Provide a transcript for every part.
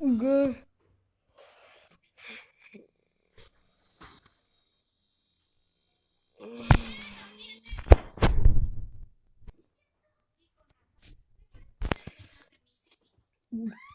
G. G.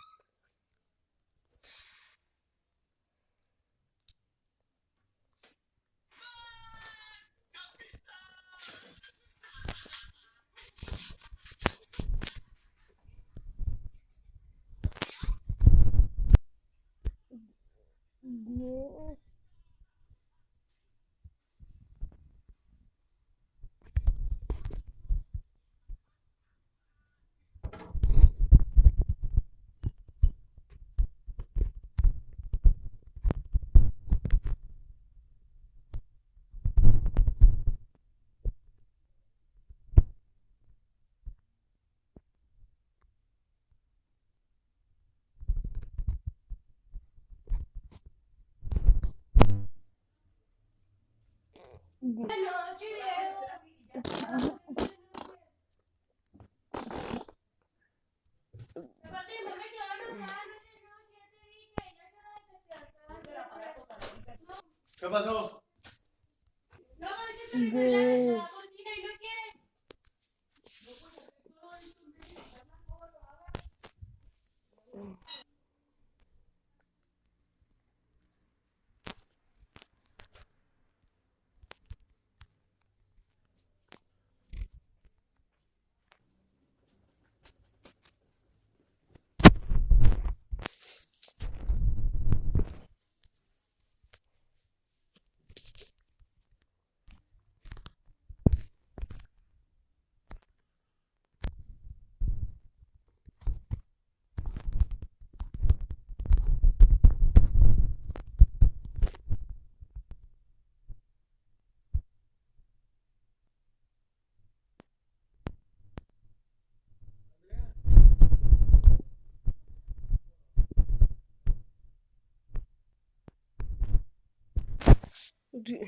¿Qué pasó? G. Mm-hmm.